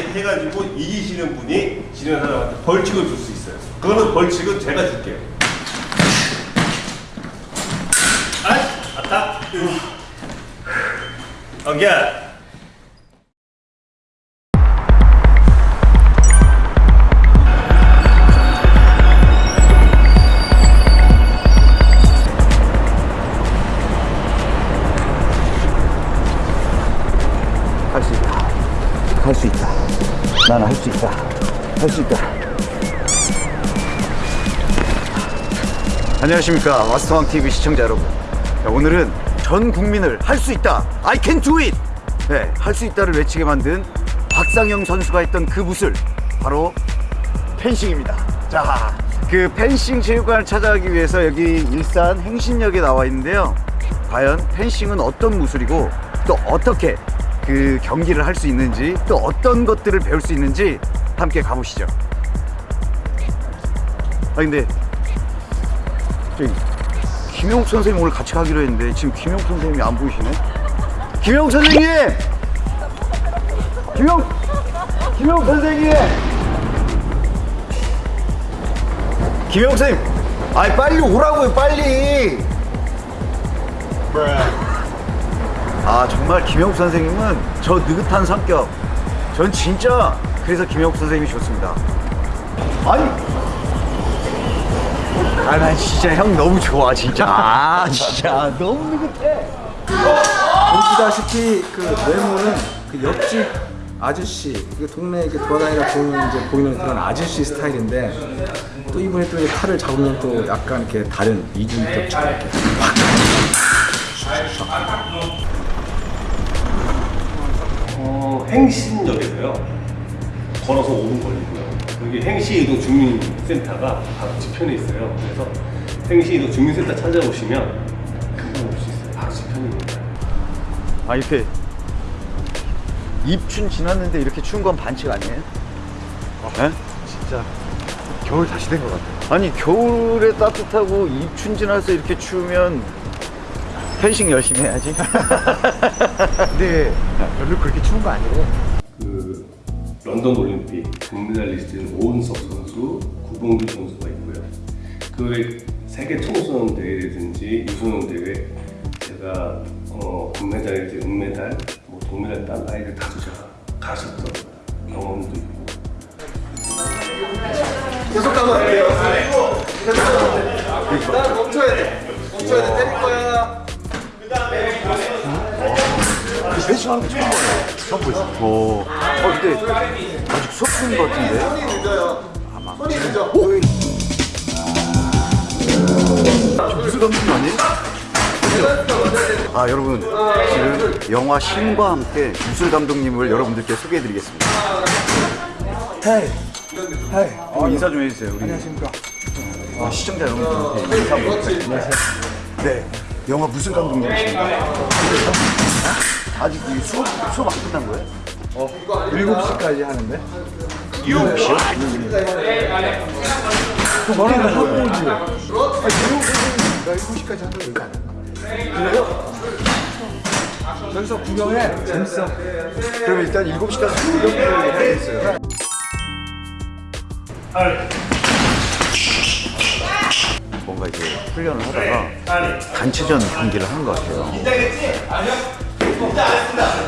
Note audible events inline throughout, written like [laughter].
맞게 해가지고 이기시는 분이 지는 사람한테 벌칙을 줄 수 있어요. 그거는 벌칙은 제가 줄게요. 아, 아따. 어기야. 할수 있다. 나는 할 수 있다. 할 수 있다. 안녕하십니까. 마스터왕 TV 시청자 여러분. 자, 오늘은 전 국민을 할 수 있다. I can do it. 네, 할 수 있다를 외치게 만든 박상영 선수가 했던 그 무술 바로 펜싱입니다. 자, 그 펜싱 체육관을 찾아가기 위해서 여기 일산 행신역에 나와 있는데요. 과연 펜싱은 어떤 무술이고 또 어떻게 그 경기를 할 수 있는지 또 어떤 것들을 배울 수 있는지 함께 가보시죠. 아 근데 저기 김용 선생님 오늘 같이 가기로 했는데 지금 김용 선생님이 안 보이시네. 김용 선생님! 김용 김용 선생님! 김용 선생님, 아이 빨리 오라고요 빨리. 아 정말 김영욱 선생님은 저 느긋한 성격. 전 진짜 그래서 김영욱 선생님이 좋습니다. 아니! 아나 진짜 형 너무 좋아 진짜. 아 진짜. 너무 느긋해. 보시다시피 그 외모는 그 옆집 아저씨, 그 동네에 이렇게 돌아다니다 보이는 이제 보이는 그런 아저씨 스타일인데 또 이분이 또 칼을 잡으면 또 약간 이렇게 다른 이중격처럼 이렇게 행신역에서요. 걸어서 5분 걸리고요. 여기 행시이동 주민센터가 바로 뒤편에 있어요. 그래서 행시이동 주민센터 찾아오시면 금방 올 수 있어요. 바로 뒤편입니다. 아 이렇게 입춘 지났는데 이렇게 추운 건 반칙 아니에요? 네? 진짜 겨울 다시 된 것 같아요. 아니 겨울에 따뜻하고 입춘 지나서 이렇게 추우면 펜싱 열심히 해야지 [laughs] 근데 별로 그렇게 추운 거 아니고 그 런던 올림픽 금메달리스트인 오은석 선수, 구봉규 선수가 있고요. 그외 세계 청소년 대회라든지 유소년 대회 제가 어, 금메달이든 은메달, 뭐 동메달 딴 아이들 다도 제가 가셨던 경험도 있고 계속 가면 안 돼요. 나 멈춰야 돼. 멈춰야 돼. 때릴 거야. 하는 거 처음 봐요 처음 보였어 어, 어 근데 아직 수업 중인 것 같은데 손이 늦어요. 손이 늦어. 저 무슨 감독님 아니에요? 아 여러분 지금 영화 신과 함께 무술 감독님을 여러분들께 소개해드리겠습니다. 헤이 헤이 어, 인사 좀 해주세요. 우리 안녕하십니까. 어, 시청자 여러분들한테 인사 한번 부탁드립니다. 네 영화 무술 감독님이십니다. 아직 이 수업 수업 안 끝난 거예요? 7시까지 하는데. 7시요? 너는 하고 오지. 아니, 미국 선생님이 7시까지 한다고 얘기 안 했나? 그래요? 여기서 구경해. 재밌어. 그럼 일단 7시까지 구경을 해야겠어요. 뭔가 이제 훈련을 하다가 단체전 경기를 하는 것 같아요.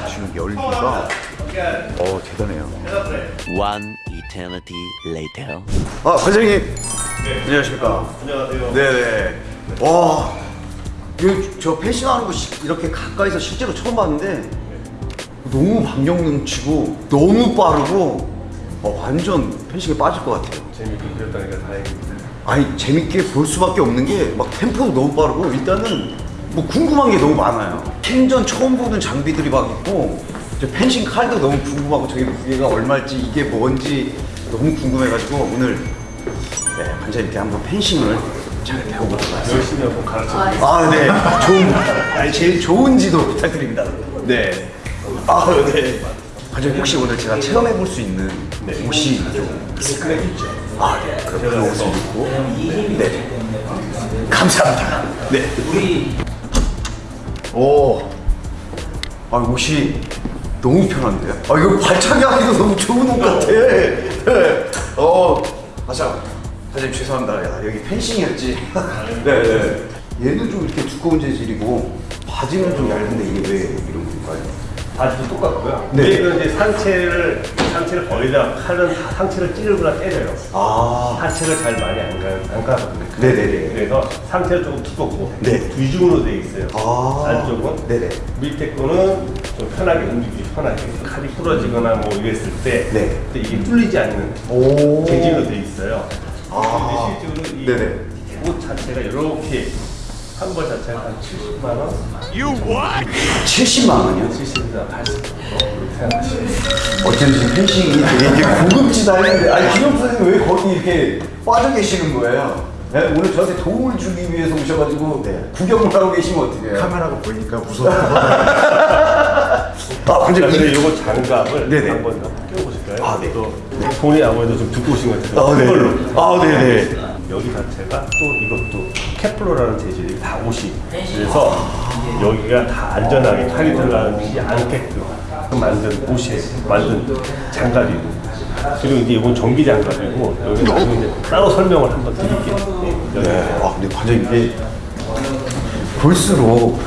지금 열기가 어 대단해요. One eternity later. 아 관장님 안녕하십니까. 안녕하세요. 네네. 와, 저 펜싱하는 거 시- 이렇게 가까이서 실제로 처음 봤는데 너무 박력 넘치고 너무 빠르고 어, 완전 펜싱에 빠질 것 같아요. 재밌게 배웠다니까 다행입니다. 아니 재밌게 볼 수밖에 없는 게 막 템포도 너무 빠르고 일단은 뭐 궁금한 게 너무 많아요. 킹전 처음 보는 장비들이 막 있고 저 펜싱 칼도 너무 궁금하고 저게 무게가 얼마일지 이게 뭔지 너무 궁금해가지고 오늘 네, 관장님께 한번 펜싱을 잘 배워보도록 하겠습니다. 열심히 한번 가르쳐 드릴게요. 아, 네. 좋은, 아니, 제일 좋은 지도 부탁드립니다. 네. 아, 네. 관장님, 혹시 오늘 제가 체험해볼 수 있는 옷이 좀 있을까요? 아, 네. 그럼 그 옷을 입고. 네. 감사합니다. 네. 오. 아, 옷이 너무 편한데요? 아 이거 발차기 하기도 너무 좋은 옷 같아. 네. 어, 아 참, 사장님 죄송합니다. 야, 여기 펜싱이었지. 네, 네. 얘도 좀 이렇게 두꺼운 재질이고 바지는 좀 얇은데 이게 왜 이런 건가요? 바지도 똑같고요. 네. 얘는 이제 상체를 상체를 거의 다 칼은 상체를 찌르거나 때려요. 아, 하체를 잘 많이 안 가, 안 가거든요. 네네네. 그래서 상체가 조금 두껍고 네. 뒤중으로 돼 있어요. 아. 안쪽은 네네. 밑에 거는 좀 편하게 움직이기 편하게 칼이 부러지거나 뭐 이랬을 때 네. 근데 이게 뚫리지 않는 오. 재질로 돼 있어요. 아. 실제로 이 네네. 옷 자체가 이렇게 한벌 자체가 한 70만 원, 70만 원이요? 70에서 80 정도 그렇게 생각하시면 돼요. 어쩐지 펜싱이 되게 이게 고급지다 했는데 아니 기념 선생님 왜 거기 이렇게 빠져 계시는 거예요? 네? 오늘 저한테 도움을 주기 위해서 오셔가지고 구경을 하고 계시면 어떡해요? 카메라가 보이니까 무서워. [laughs] 아 근데 자, 이- 그래서 이거 장갑을 네네. 한번 껴보실까요? 아, 네. 또 손이 아무래도 좀 두꺼우신 것 같아요. 아, 네. 이걸로. 아, 네네. 여기 자체가 또 이것도 케플러라는 재질이 다 옷이 그래서 여기가 다 안전하게 칼이 들어가지 않게끔 만든 옷이에요. 만든 장갑이고 그리고 이제 이건 전기 장갑이고 여기 나중에 이제 따로 설명을 한번 드릴게요. 네. 네. 아 근데 관장님 이게 볼수록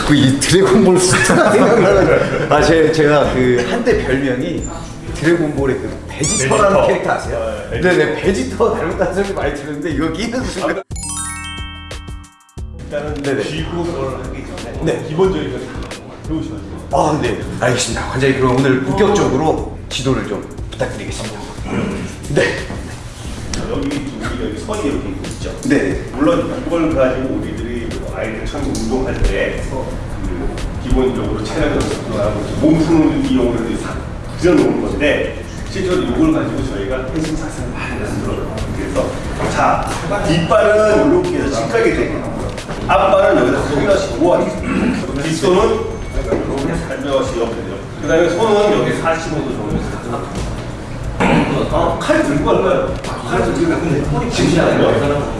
자꾸 이 드래곤볼 스타가 [laughs] 생각나는 아 제, 제가 그 한때 별명이 드래곤볼의 그 베지터라는 베지터. 캐릭터 아세요? 어, 베지터. 네네 베지터 닮았다는 소리 많이 들었는데 이거 끼는 순간 일단은 네네. 귀국을 하기 전에 네. 기본적인 걸 배우셔야 돼요. 아, 네. 알겠습니다. 관장님, 그럼 오늘 본격적으로 지도를 좀 부탁드리겠습니다. 네. 여기 우리 여기 선이 이렇게 있죠. 네. 물론 이걸 가지고 뭐 아이들 처음 운동할 때 그 기본적으로 체력 연습하고 몸 푸는 이용으로 사- 그려놓은 건데 실제로 이걸 가지고 저희가 펜싱 자세를 많이 만들어요. 그래서 자 뒷발은 이렇게 해서 직각이 되게 앞발은 여기다 모아 뒷손은. 그 다음에 손은 여기 45도 정도 해서 어, 칼 들고 갈까요? 칼 들고 가는데 허리 지지 않아요?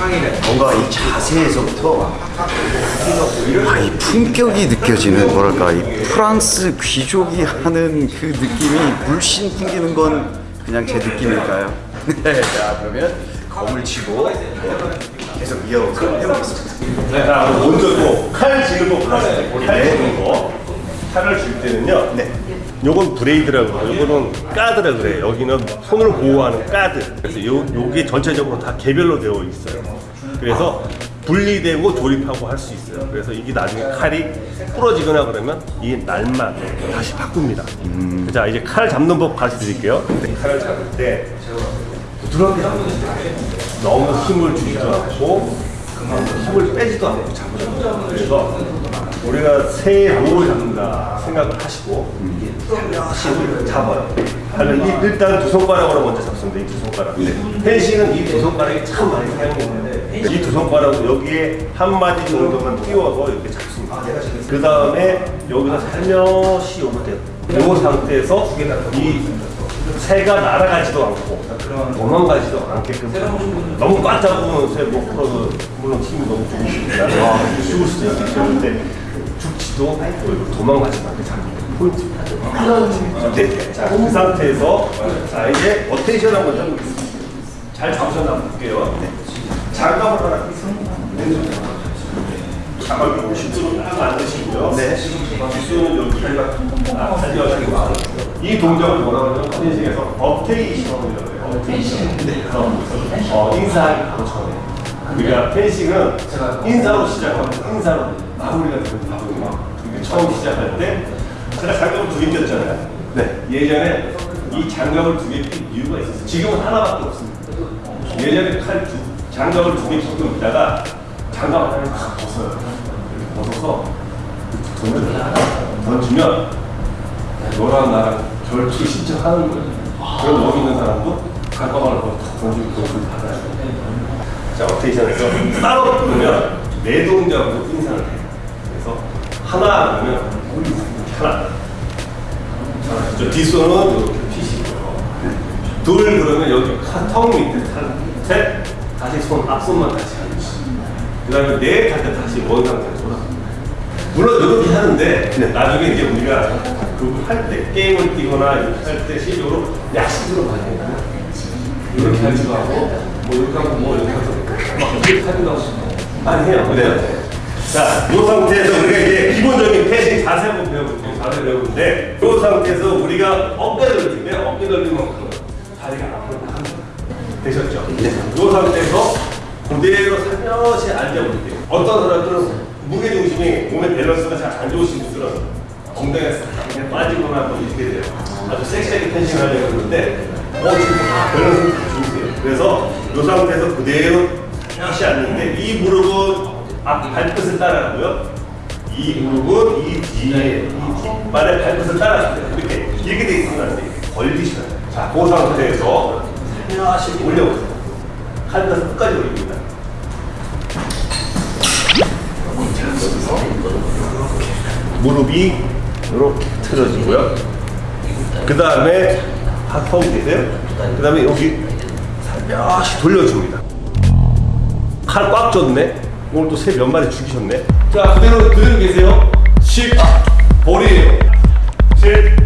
뭔가 이 자세에서부터 아, 이 품격이 느껴지는 뭐랄까 이 프랑스 귀족이 하는 그 느낌이 물씬 풍기는 건 그냥 제 느낌일까요? [laughs] 네, 자 그러면 검을 치고 계속 이어서 해보겠습니다. 네, 자, 먼저 또칼 지는 거. 칼을 질 때는요. 네. 요건 blade라고 그래요. 요거는 guard라 그래요. 여기는 손을 보호하는 까드. 그래서 요 요게 전체적으로 다 개별로 되어 있어요. 그래서 분리되고 조립하고 할 수 있어요. 그래서 이게 나중에 칼이 부러지거나 그러면 이 날만 다시 바꿉니다. 자, 이제 칼 잡는 법 가르쳐 드릴게요. 칼을 잡을 때 부드럽게 잡는 거예요. 너무 힘을 주지도 않고 힘을 빼지도 않고 잡으죠. 그래서 우리가 새 로를 잡는다 생각을 하시고 살며시 잡아요. 이- 일단 두 손가락으로 먼저 잡습니다. 이 두 손가락. 펜싱은 이 두 손가락이 참 많이 사용되는데 이 두 손가락을 여기에 한 마디 정도만 띄워서 이렇게 잡습니다. 그 다음에 여기서 살며시 요렇게 요 상태에서 이 새가 날아가지도 않고 도망가지도 않게끔 너무 꽉 잡으면 새못 풀어도 물론 힘이 너무 좋으시니까 죽을 수도 있겠는데 죽지도 않고 도망가지도 않게 게 포인트입니다. 네. 자, 그 상태에서 자 이제 어테이션 한번 해보겠습니다. 잘 잡으셨나 볼게요. 네. 장갑을 하나 끼습니다. 왼손 장갑. 장갑을 보시도록 딱 만드시고요. 네. 뒷손은 여기 아, 살려주고 이 동작을 뭐라고 하냐면 컨디션에서 업테이션이라고 해요. 업테이션. 그래서 어, 인사하기 바로 전에. 우리가 펜싱은 인사로 시작하고 인사로 마무리가 되는 거거든요. 근데 처음 시작할 때 제가 장갑을 두 개 꼈잖아요. 네. 예전에 이 장갑을 두 개 낀 이유가 있었어요. 지금은 하나밖에 없습니다. 예전에 칼 두, 장갑을 두 개 끼고 있다가 장갑 하나를 다 벗어요. 벗어서 돈을 던지면 너랑 나랑 결투 신청하는 거예요. 그럼 여기 있는 사람도 더 던지고 돈을 받아요. 자, 어테이션에서 따로 부르면 네 동작으로 인사를 해요. 그래서 하나 그러면 우리 하나. 자, 저 뒷손은 이렇게 피시고요. 둘 그러면 여기 턱 밑에 탈. 셋 다시 손 앞손만 다시 하듯이. 그 다음에 넷할때 다시 원 상태로 돌아. 물론 이렇게 하는데 나중에 이제 우리가 그할때 게임을 뛰거나 이렇게 할때 실적으로 약식으로 많이 해요. 이렇게 하지도 하고 뭐 이렇게 하고 뭐 이렇게 하고 막 이렇게 하기도 하고 많이 해요. 네. 자, 이 상태에서 우리가 이제 기본적인 패싱 자세 한번 배워볼게요. 자세 배우는데 이 상태에서 우리가 어깨 돌리는데 어깨 돌리는 만큼 다리가 앞으로 나갑니다. 되셨죠? 네. 이 상태에서 그대로 살며시 앉아볼게요. 어떤 사람들은 무게 중심이 몸의 밸런스가 잘 안 좋으신 분들은 엉덩이가 싹 그냥 빠지거나 뭐 이렇게 돼요. 아주 섹시하게 펜싱 하려고 그러는데 어 지금 다 밸런스 다 좋으세요. 그래서 이 상태에서 그대로 살며시 앉는데 이 무릎은 앞 발끝을 따라가고요. 이 무릎은 이 뒤에 이 뒷발의 발끝을 따라가세요. 이렇게 이렇게 돼 있으면 안 돼요. 걸리시면 돼요. 자, 그 상태에서 살며시 올려보세요. 칼에서 끝까지 올 립니다. 무릎이 이렇게 틀어지고요. 그 다음에 하고 계세요. 그 다음에 여기 살며시 돌려줍니다. 칼 꽉 줬네. 오늘 또새몇 마리 죽이셨네. 자, 그대로 그대로 계세요. 10, 볼이에요. 7,